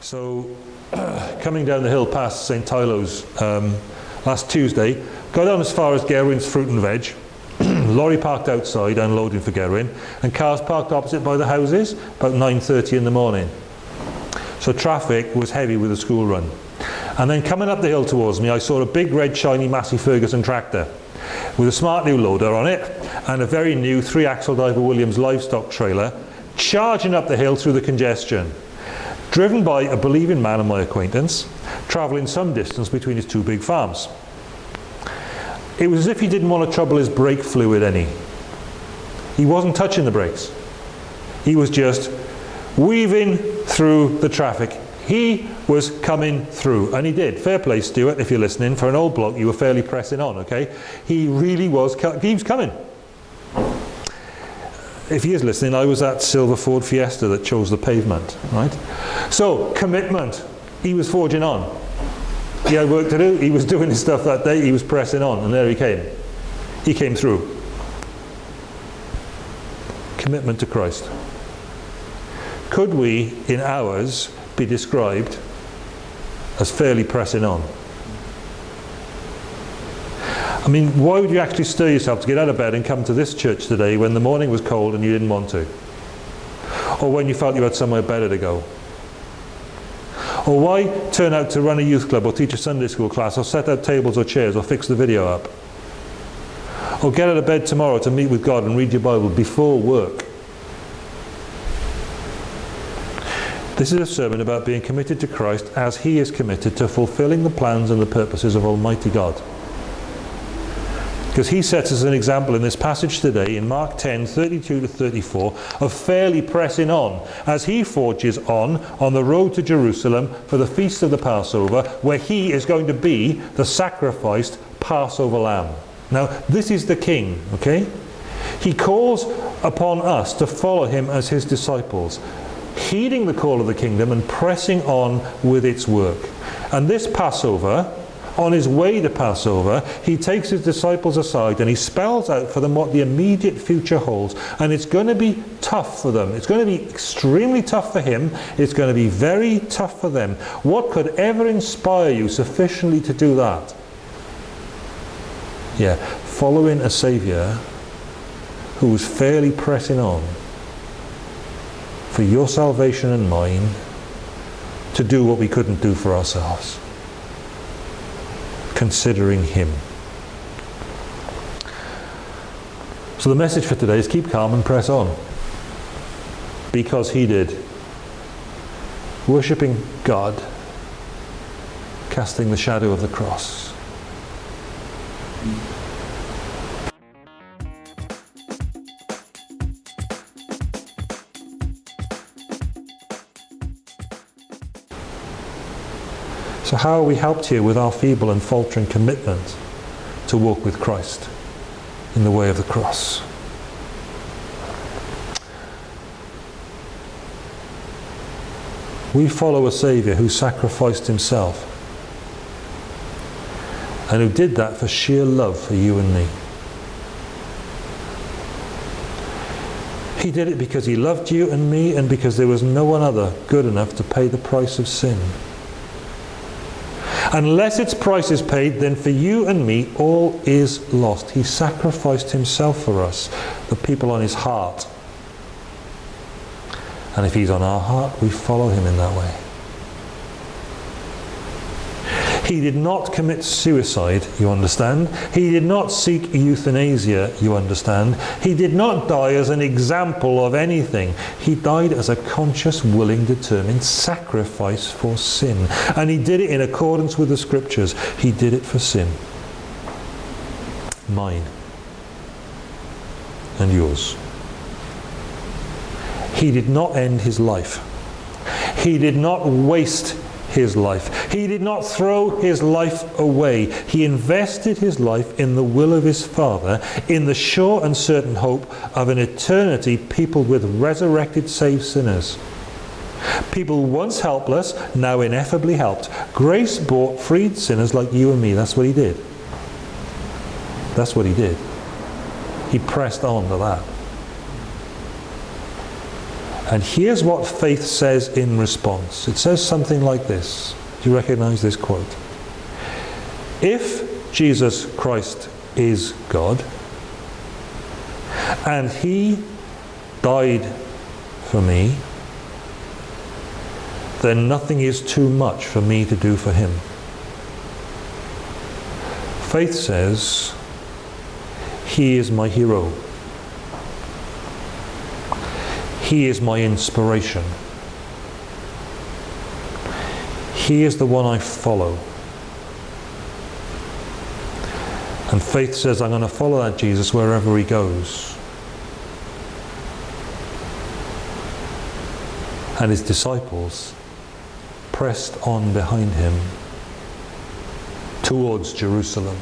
So, coming down the hill past St. Teilo's um, last Tuesday, got down as far as Gerwin's Fruit and Veg. Lorry parked outside, unloading for Gerwin, and cars parked opposite by the houses about 9.30 in the morning. So traffic was heavy with the school run. And then coming up the hill towards me, I saw a big red shiny Massey Ferguson tractor with a smart new loader on it and a very new three-axle Ifor Williams livestock trailer charging up the hill through the congestion driven by a believing man of my acquaintance, travelling some distance between his two big farms. It was as if he didn't want to trouble his brake fluid any. He wasn't touching the brakes. He was just weaving through the traffic. He was coming through, and he did. Fair play, Stuart, if you're listening. For an old bloke, you were fairly pressing on, okay? He really was, he was coming if he is listening, I was at Silver Ford Fiesta that chose the pavement, right? So, commitment. He was forging on. He had work to do. He was doing his stuff that day. He was pressing on, and there he came. He came through. Commitment to Christ. Could we, in ours, be described as fairly pressing on? I mean, why would you actually stir yourself to get out of bed and come to this church today when the morning was cold and you didn't want to? Or when you felt you had somewhere better to go? Or why turn out to run a youth club or teach a Sunday school class or set up tables or chairs or fix the video up? Or get out of bed tomorrow to meet with God and read your Bible before work? This is a sermon about being committed to Christ as he is committed to fulfilling the plans and the purposes of Almighty God. Because he sets us an example in this passage today in Mark 10, 32 to 34 of fairly pressing on as he forges on on the road to Jerusalem for the feast of the Passover where he is going to be the sacrificed Passover lamb. Now this is the king, okay? He calls upon us to follow him as his disciples heeding the call of the kingdom and pressing on with its work. And this Passover on his way to Passover, he takes his disciples aside and he spells out for them what the immediate future holds. And it's going to be tough for them. It's going to be extremely tough for him. It's going to be very tough for them. What could ever inspire you sufficiently to do that? Yeah, following a Saviour who was fairly pressing on for your salvation and mine to do what we couldn't do for ourselves considering him. So the message for today is keep calm and press on. Because he did. Worshipping God, casting the shadow of the cross. So how are we helped here with our feeble and faltering commitment to walk with Christ in the way of the cross? We follow a Saviour who sacrificed himself and who did that for sheer love for you and me. He did it because he loved you and me and because there was no one other good enough to pay the price of sin. Unless its price is paid, then for you and me, all is lost. He sacrificed himself for us, the people on his heart. And if he's on our heart, we follow him in that way. He did not commit suicide, you understand. He did not seek euthanasia, you understand. He did not die as an example of anything. He died as a conscious, willing, determined sacrifice for sin. And he did it in accordance with the scriptures. He did it for sin. Mine. And yours. He did not end his life. He did not waste his life. He did not throw his life away. He invested his life in the will of his Father, in the sure and certain hope of an eternity peopled with resurrected saved sinners. People once helpless, now ineffably helped. Grace bought freed sinners like you and me. That's what he did. That's what he did. He pressed on to that. And here's what faith says in response. It says something like this. Do you recognize this quote? If Jesus Christ is God, and he died for me, then nothing is too much for me to do for him. Faith says, He is my hero. He is my inspiration. He is the one I follow. And faith says, I'm going to follow that Jesus wherever he goes. And his disciples pressed on behind him towards Jerusalem.